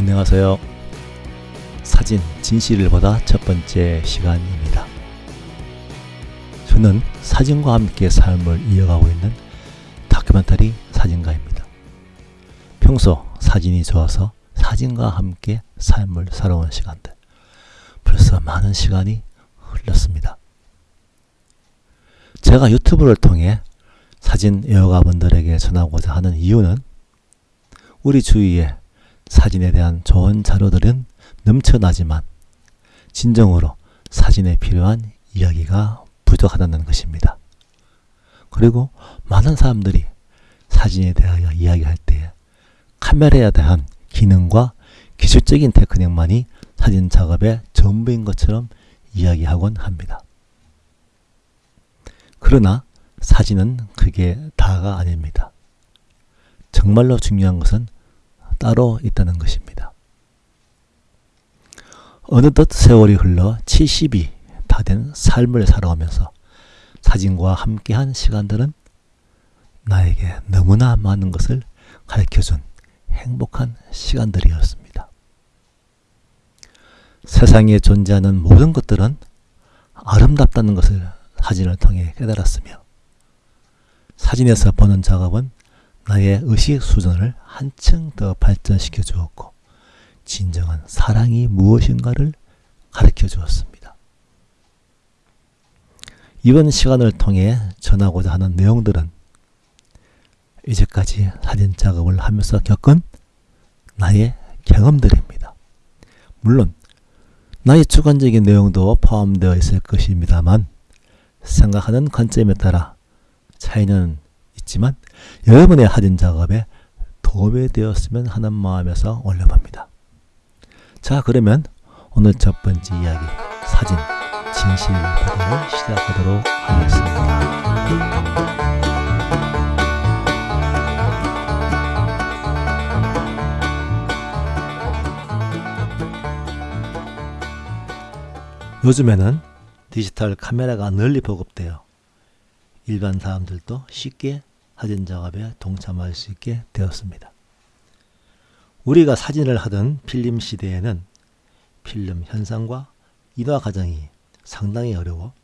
안녕하세요. 사진 진실을 보다 첫 번째 시간입니다. 저는 사진과 함께 삶을 이어가고 있는 다큐멘터리 사진가입니다. 평소 사진이 좋아서 사진과 함께 삶을 살아온 시간들. 벌써 많은 시간이 흘렀습니다. 제가 유튜브를 통해 사진 애호가분들에게 전하고자 하는 이유는 우리 주위에 사진에 대한 좋은 자료들은 넘쳐나지만 진정으로 사진에 필요한 이야기가 부족하다는 것입니다. 그리고 많은 사람들이 사진에 대하여 이야기할 때 카메라에 대한 기능과 기술적인 테크닉만이 사진 작업의 전부인 것처럼 이야기하곤 합니다. 그러나 사진은 그게 다가 아닙니다. 정말로 중요한 것은 따로 있다는 것입니다. 어느덧 세월이 흘러 70이 다 된 삶을 살아오면서 사진과 함께한 시간들은 나에게 너무나 많은 것을 가르쳐준 행복한 시간들이었습니다. 세상에 존재하는 모든 것들은 아름답다는 것을 사진을 통해 깨달았으며 사진에서 보는 작업은 나의 의식 수준을 한층 더 발전시켜 주었고 진정한 사랑이 무엇인가를 가르쳐 주었습니다. 이번 시간을 통해 전하고자 하는 내용들은 이제까지 사진 작업을 하면서 겪은 나의 경험들입니다. 물론 나의 주관적인 내용도 포함되어 있을 것입니다만 생각하는 관점에 따라 차이는 있지만 여러분의 사진 작업에 도움이 되었으면 하는 마음에서 올려봅니다. 자 그러면 오늘 첫 번째 이야기 사진 진실 보도를 시작하도록 하겠습니다. 요즘에는 디지털 카메라가 널리 보급되어 일반 사람들도 쉽게 사진 작업에 동참할 수 있게 되었습니다. 우리가 사진을 하던 필름 시대에는 필름 현상과 인화 과정이 상당히 어려워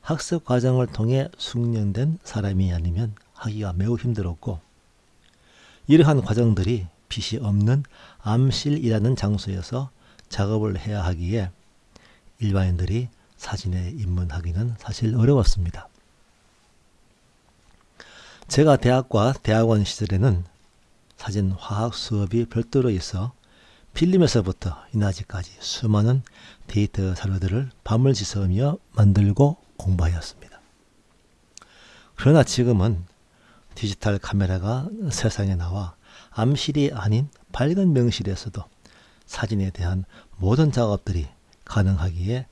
학습 과정을 통해 숙련된 사람이 아니면 하기가 매우 힘들었고 이러한 과정들이 빛이 없는 암실이라는 장소에서 작업을 해야 하기에 일반인들이 사진에 입문하기는 사실 어려웠습니다. 제가 대학과 대학원 시절에는 사진 화학 수업이 별도로 있어 필름에서부터 인화지까지 수많은 데이터 자료들을 밤을 지새우며 만들고 공부하였습니다. 그러나 지금은 디지털 카메라가 세상에 나와 암실이 아닌 밝은 명실에서도 사진에 대한 모든 작업들이 가능하기에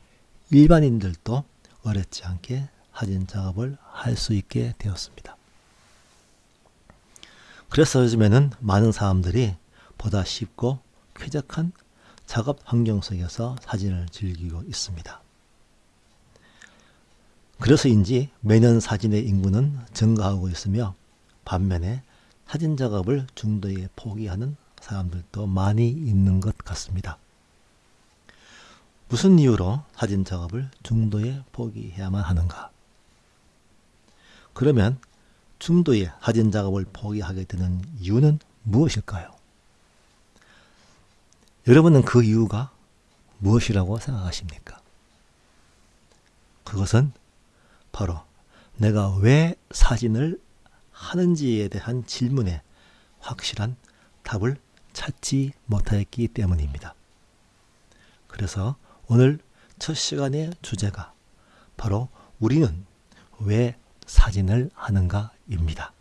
일반인들도 어렵지 않게 사진 작업을 할 수 있게 되었습니다. 그래서 요즘에는 많은 사람들이 보다 쉽고 쾌적한 작업 환경 속에서 사진을 즐기고 있습니다. 그래서인지 매년 사진의 인구는 증가하고 있으며 반면에 사진 작업을 중도에 포기하는 사람들도 많이 있는 것 같습니다. 무슨 이유로 사진 작업을 중도에 포기해야만 하는가? 그러면 중도에 사진 작업을 포기하게 되는 이유는 무엇일까요? 여러분은 그 이유가 무엇이라고 생각하십니까? 그것은 바로 내가 왜 사진을 하는지에 대한 질문에 확실한 답을 찾지 못하였기 때문입니다. 그래서 오늘 첫 시간의 주제가 바로 우리는 왜 사진을 하는가 입니다.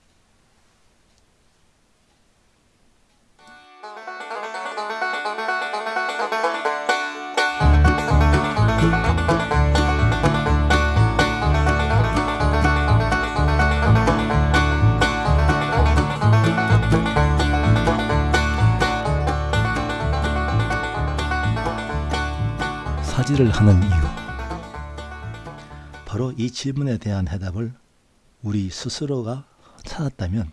사진을 하는 이유. 바로 이 질문에 대한 해답을 우리 스스로가 찾았다면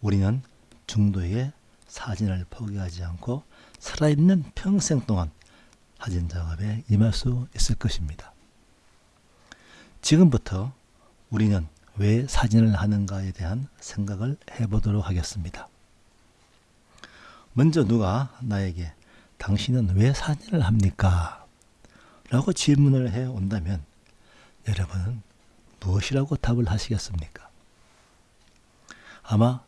우리는 중도에 사진을 포기하지 않고 살아있는 평생 동안 사진 작업에 임할 수 있을 것입니다. 지금부터 우리는 왜 사진을 하는가에 대한 생각을 해보도록 하겠습니다. 먼저 누가 나에게 당신은 왜 사진을 합니까? 라고 질문을 해 온다면 여러분은 무엇이라고 답을 하시겠습니까? 아마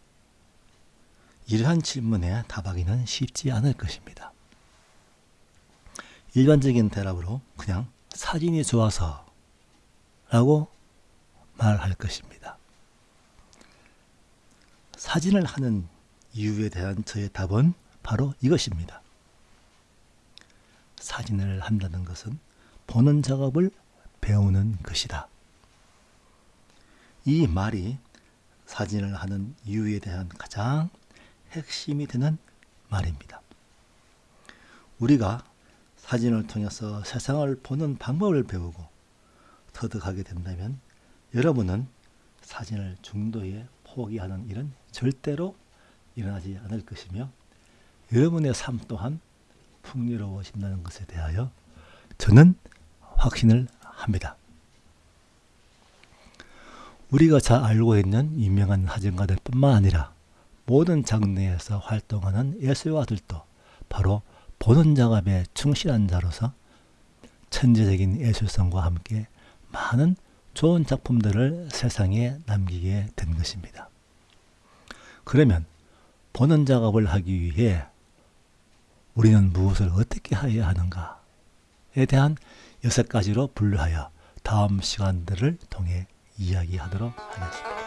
이러한 질문에 답하기는 쉽지 않을 것입니다. 일반적인 대답으로 그냥 사진이 좋아서 라고 말할 것입니다. 사진을 하는 이유에 대한 저의 답은 바로 이것입니다. 사진을 한다는 것은 보는 작업을 배우는 것이다. 이 말이 사진을 하는 이유에 대한 가장 핵심이 되는 말입니다. 우리가 사진을 통해서 세상을 보는 방법을 배우고 터득하게 된다면 여러분은 사진을 중도에 포기하는 일은 절대로 일어나지 않을 것이며 여러분의 삶 또한 풍요로워진다는 것에 대하여 저는 확신을 합니다. 우리가 잘 알고 있는 유명한 사진가들 뿐만 아니라 모든 장르에서 활동하는 예술가들도 바로 보는 작업에 충실한 자로서 천재적인 예술성과 함께 많은 좋은 작품들을 세상에 남기게 된 것입니다. 그러면 보는 작업을 하기 위해 우리는 무엇을 어떻게 해야 하는가에 대한 여섯 가지로 분류하여 다음 시간들을 통해 이야기하도록 하겠습니다.